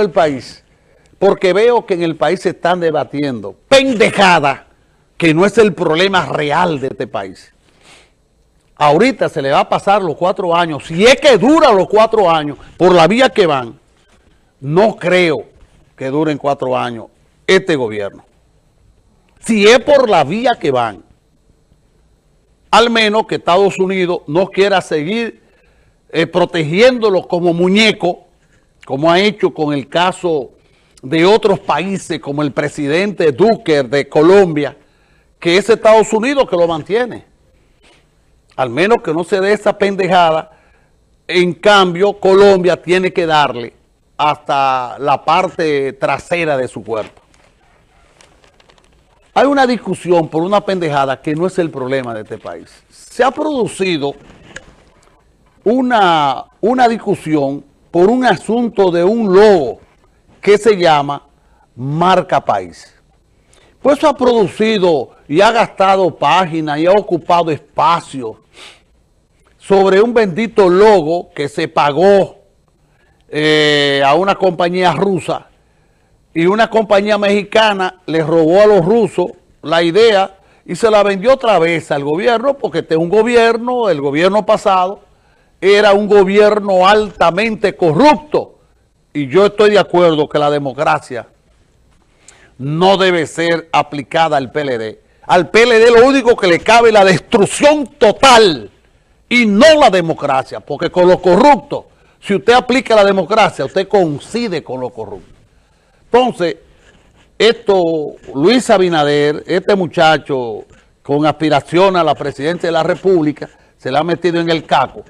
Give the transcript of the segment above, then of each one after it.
el país porque veo que en el país se están debatiendo pendejada que no es el problema real de este país. Ahorita se le va a pasar los cuatro años, si es que dura los cuatro años, por la vía que van, no creo que duren cuatro años este gobierno. Si es por la vía que van, al menos que Estados Unidos no quiera seguir eh, protegiéndolo como muñeco, como ha hecho con el caso de otros países, como el presidente Duque de Colombia, que es Estados Unidos que lo mantiene. Al menos que no se dé esa pendejada, en cambio Colombia tiene que darle hasta la parte trasera de su cuerpo. Hay una discusión por una pendejada que no es el problema de este país. Se ha producido una, una discusión por un asunto de un logo que se llama Marca País. Pues eso ha producido y ha gastado páginas y ha ocupado espacio sobre un bendito logo que se pagó eh, a una compañía rusa y una compañía mexicana le robó a los rusos la idea y se la vendió otra vez al gobierno porque este es un gobierno, el gobierno pasado, era un gobierno altamente corrupto y yo estoy de acuerdo que la democracia no debe ser aplicada al PLD. Al PLD lo único que le cabe es la destrucción total y no la democracia, porque con lo corrupto, si usted aplica la democracia, usted coincide con lo corrupto. Entonces, esto, Luis Abinader, este muchacho con aspiración a la presidencia de la República, se le ha metido en el caco.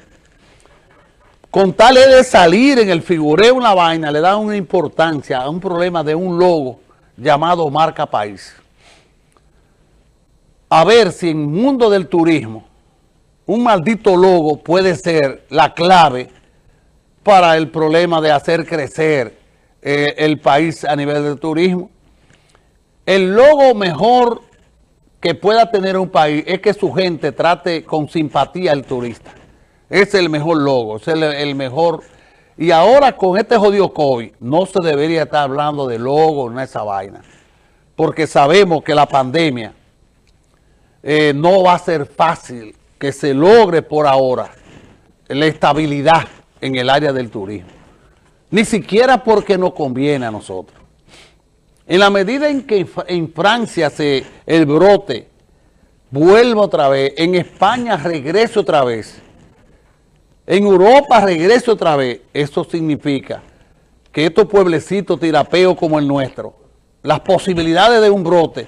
Con tal de salir en el figureo una vaina, le da una importancia a un problema de un logo llamado Marca País. A ver si en el mundo del turismo un maldito logo puede ser la clave para el problema de hacer crecer eh, el país a nivel del turismo. El logo mejor que pueda tener un país es que su gente trate con simpatía al turista. Es el mejor logo, es el, mejor... Y ahora con este jodido COVID no se debería estar hablando de logo en esa vaina. Porque sabemos que la pandemia eh, no va a ser fácil que se logre por ahora la estabilidad en el área del turismo. Ni siquiera porque nos conviene a nosotros. En la medida en que en Francia se, el brote vuelve otra vez, en España regrese otra vez, en Europa regrese otra vez, eso significa que estos pueblecitos tirapeos como el nuestro, las posibilidades de un brote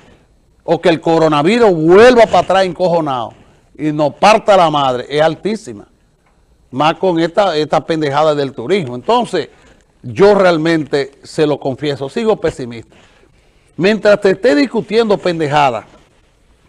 o que el coronavirus vuelva para atrás encojonado, y nos parta la madre es altísima. Más con esta, esta pendejada del turismo. Entonces, yo realmente, se lo confieso, sigo pesimista. Mientras te esté discutiendo pendejada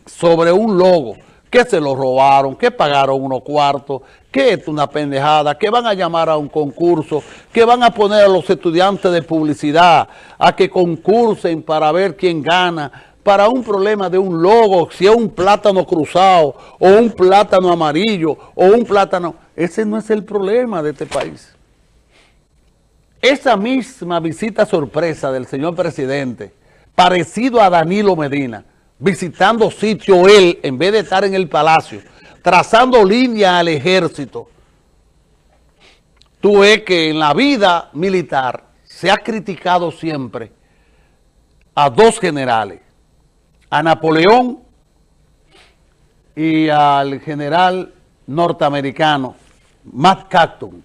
sobre un logo, que se lo robaron, que pagaron unos cuartos, que es una pendejada, que van a llamar a un concurso, que van a poner a los estudiantes de publicidad a que concursen para ver quién gana, para un problema de un logo, si es un plátano cruzado, o un plátano amarillo, o un plátano... Ese no es el problema de este país. Esa misma visita sorpresa del señor presidente, parecido a Danilo Medina, visitando sitio él, en vez de estar en el palacio, trazando línea al ejército, tú ves que en la vida militar se ha criticado siempre a dos generales, a Napoleón y al general norteamericano Matt Cacton,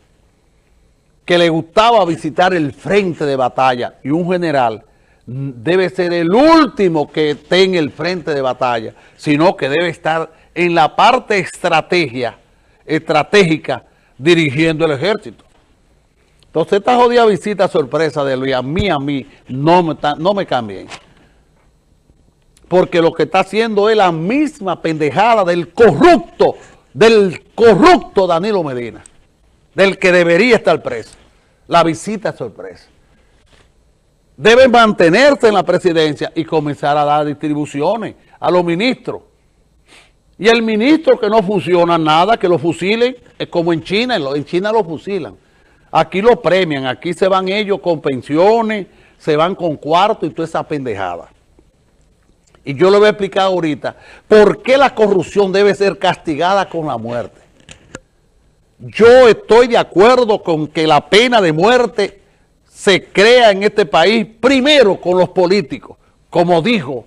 que le gustaba visitar el frente de batalla y un general debe ser el último que esté en el frente de batalla, sino que debe estar en la parte estrategia, estratégica dirigiendo el ejército. Entonces esta jodida visita sorpresa de Luis, a mí, a mí, no me, no me cambien porque lo que está haciendo es la misma pendejada del corrupto, del corrupto Danilo Medina, del que debería estar preso. La visita sorpresa. Debe mantenerse en la presidencia y comenzar a dar distribuciones a los ministros. Y el ministro que no funciona nada, que lo fusilen, es como en China, en China lo fusilan. aquí lo premian, aquí se van ellos con pensiones, se van con cuarto y toda esa pendejada. Y yo le voy a explicar ahorita por qué la corrupción debe ser castigada con la muerte. Yo estoy de acuerdo con que la pena de muerte se crea en este país primero con los políticos, como dijo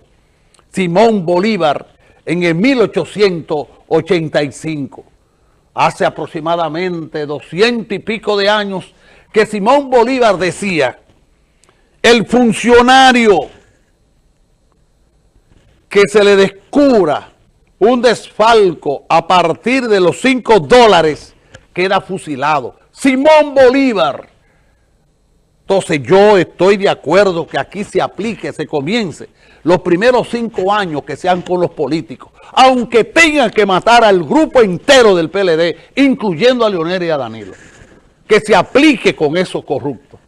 Simón Bolívar en el 1885. Hace aproximadamente doscientos y pico de años que Simón Bolívar decía, el funcionario que se le descubra un desfalco a partir de los cinco dólares queda fusilado. Simón Bolívar. Entonces yo estoy de acuerdo que aquí se aplique, se comience los primeros cinco años que sean con los políticos, aunque tengan que matar al grupo entero del PLD, incluyendo a Leonel y a Danilo, que se aplique con esos corruptos.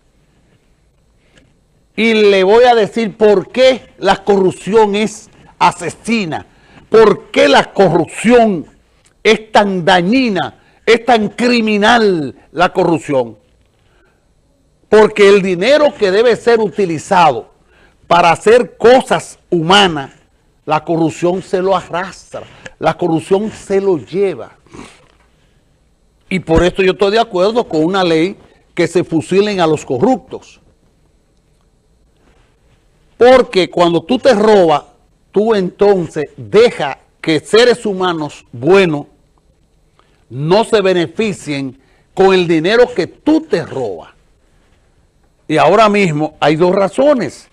Y le voy a decir por qué la corrupción es asesina, por qué la corrupción es tan dañina, es tan criminal la corrupción. Porque el dinero que debe ser utilizado para hacer cosas humanas, la corrupción se lo arrastra, la corrupción se lo lleva. Y por esto yo estoy de acuerdo con una ley que se fusilen a los corruptos. Porque cuando tú te robas, tú entonces deja que seres humanos buenos no se beneficien con el dinero que tú te robas. Y ahora mismo hay dos razones.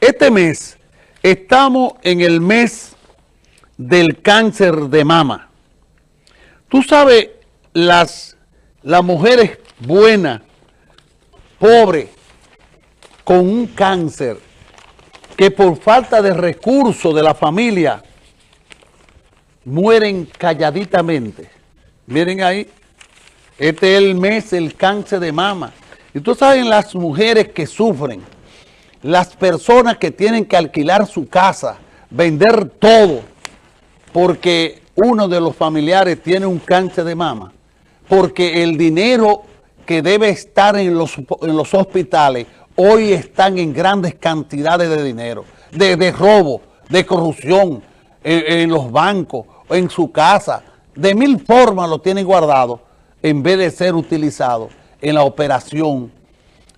Este mes estamos en el mes del cáncer de mama. Tú sabes, las, las mujeres buenas, pobres, con un cáncer, que por falta de recursos de la familia mueren calladitamente. Miren ahí, este es el mes del cáncer de mama. Y tú sabes las mujeres que sufren, las personas que tienen que alquilar su casa, vender todo, porque uno de los familiares tiene un cáncer de mama, porque el dinero que debe estar en los, hospitales hoy están en grandes cantidades de dinero, de, robo, de corrupción en, en, los bancos, en su casa, de mil formas lo tienen guardado en vez de ser utilizado en la operación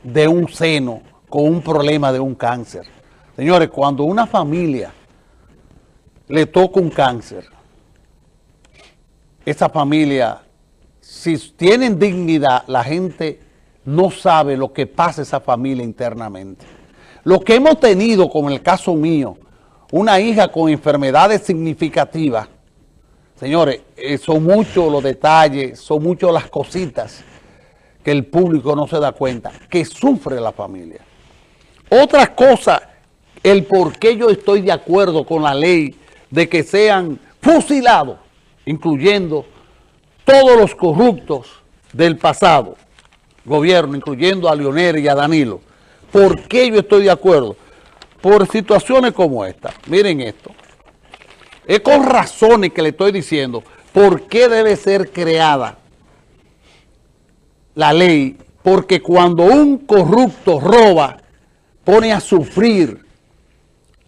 de un seno con un problema de un cáncer. Señores, cuando una familia le toca un cáncer, esa familia, si tienen dignidad, la gente no sabe lo que pasa esa familia internamente. Lo que hemos tenido, como el caso mío, una hija con enfermedades significativas, señores, eh, son muchos los detalles, son muchas las cositas que el público no se da cuenta, que sufre la familia. Otra cosa, el por qué yo estoy de acuerdo con la ley de que sean fusilados, incluyendo todos los corruptos del pasado gobierno, incluyendo a Leonel y a Danilo. ¿Por qué yo estoy de acuerdo? Por situaciones como esta. Miren esto. Es con razones que le estoy diciendo por qué debe ser creada la ley, porque cuando un corrupto roba, pone a sufrir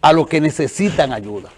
a los que necesitan ayuda.